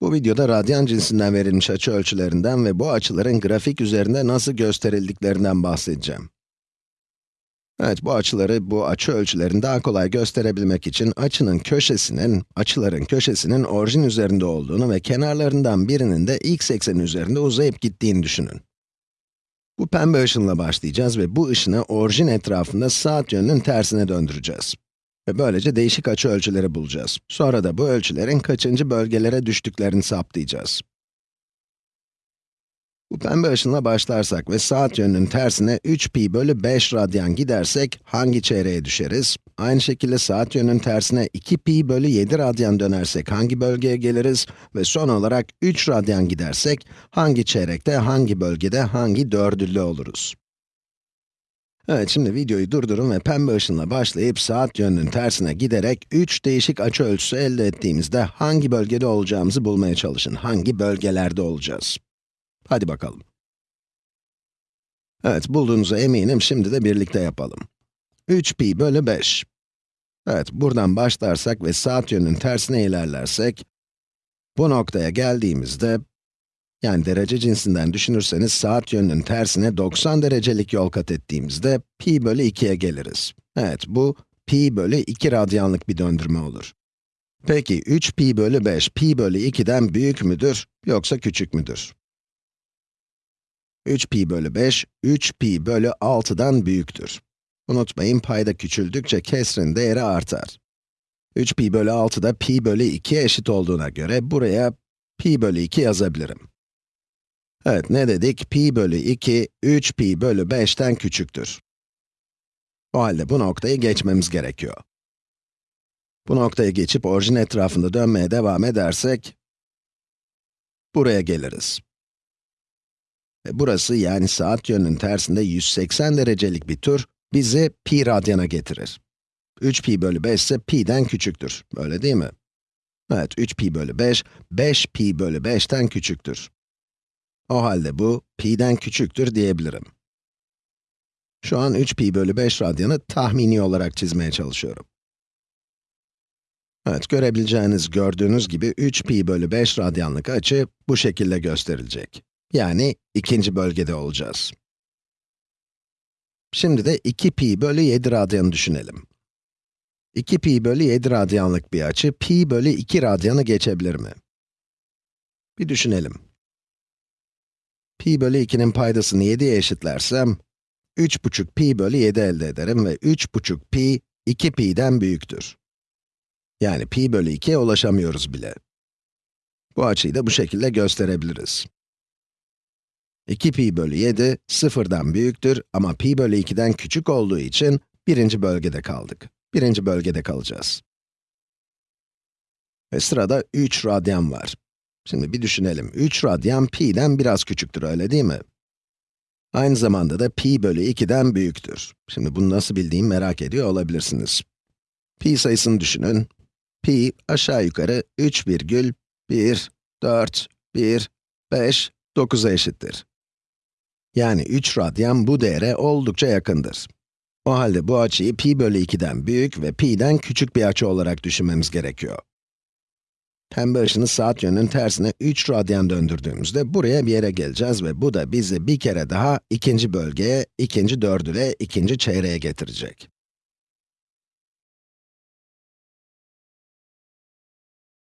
Bu videoda radyan cinsinden verilmiş açı ölçülerinden ve bu açıların grafik üzerinde nasıl gösterildiklerinden bahsedeceğim. Evet, bu açıları, bu açı ölçülerini daha kolay gösterebilmek için açının köşesinin, açıların köşesinin orijin üzerinde olduğunu ve kenarlarından birinin de x ekseni üzerinde uzayıp gittiğini düşünün. Bu pembe ışınla başlayacağız ve bu ışını orijin etrafında saat yönünün tersine döndüreceğiz. Ve böylece değişik açı ölçüleri bulacağız. Sonra da bu ölçülerin kaçıncı bölgelere düştüklerini saptayacağız. Bu pembe ışınla başlarsak ve saat yönünün tersine 3pi bölü 5 radyan gidersek hangi çeyreğe düşeriz? Aynı şekilde saat yönünün tersine 2pi bölü 7 radyan dönersek hangi bölgeye geliriz? Ve son olarak 3 radyan gidersek hangi çeyrekte, hangi bölgede, hangi dördüllü oluruz? Evet, şimdi videoyu durdurun ve pembe ışınla başlayıp saat yönünün tersine giderek 3 değişik açı ölçüsü elde ettiğimizde hangi bölgede olacağımızı bulmaya çalışın. Hangi bölgelerde olacağız? Hadi bakalım. Evet, bulduğunuza eminim, şimdi de birlikte yapalım. 3pi bölü 5. Evet, buradan başlarsak ve saat yönünün tersine ilerlersek, bu noktaya geldiğimizde, yani derece cinsinden düşünürseniz saat yönünün tersine 90 derecelik yol kat ettiğimizde, pi bölü 2'ye geliriz. Evet, bu pi bölü 2 radyanlık bir döndürme olur. Peki, 3 pi bölü 5, pi bölü 2'den büyük müdür, yoksa küçük müdür? 3 pi bölü 5, 3 pi bölü 6'dan büyüktür. Unutmayın, payda küçüldükçe kesrin değeri artar. 3 pi bölü 6 da pi bölü 2'ye eşit olduğuna göre buraya pi bölü 2 yazabilirim. Evet, ne dedik? pi bölü 2, 3 pi bölü 5'ten küçüktür. O halde bu noktayı geçmemiz gerekiyor. Bu noktayı geçip orijin etrafında dönmeye devam edersek, buraya geliriz. Ve burası yani saat yönünün tersinde 180 derecelik bir tur bizi pi radyana getirir. 3 pi bölü 5 ise pi'den küçüktür, öyle değil mi? Evet, 3 pi bölü 5, 5 pi bölü 5'ten küçüktür. O halde bu, pi'den küçüktür diyebilirim. Şu an 3 pi bölü 5 radyanı tahmini olarak çizmeye çalışıyorum. Evet, görebileceğiniz, gördüğünüz gibi 3 pi bölü 5 radyanlık açı bu şekilde gösterilecek. Yani ikinci bölgede olacağız. Şimdi de 2 pi bölü 7 radyanı düşünelim. 2 pi bölü 7 radyanlık bir açı, pi bölü 2 radyanı geçebilir mi? Bir düşünelim. Pi bölü 2'nin paydasını 7'ye eşitlersem, 3,5 pi bölü 7 elde ederim ve 3,5 pi, 2 pi'den büyüktür. Yani pi bölü 2'ye ulaşamıyoruz bile. Bu açıyı da bu şekilde gösterebiliriz. 2 pi bölü 7, sıfırdan büyüktür ama pi bölü 2'den küçük olduğu için birinci bölgede kaldık. Birinci bölgede kalacağız. Ve sırada 3 radyan var. Şimdi bir düşünelim. 3 radyan pi'den biraz küçüktür, öyle değil mi? Aynı zamanda da pi bölü 2'den büyüktür. Şimdi bunu nasıl bildiğimi merak ediyor olabilirsiniz. Pi sayısını düşünün. Pi aşağı yukarı 3,1,4,1,5,9'a eşittir. Yani 3 radyan bu değere oldukça yakındır. O halde bu açıyı pi bölü 2'den büyük ve pi'den küçük bir açı olarak düşünmemiz gerekiyor. Pembe ışını saat yönünün tersine 3 radyan döndürdüğümüzde buraya bir yere geleceğiz ve bu da bizi bir kere daha ikinci bölgeye, ikinci dördüle, ikinci çeyreğe getirecek.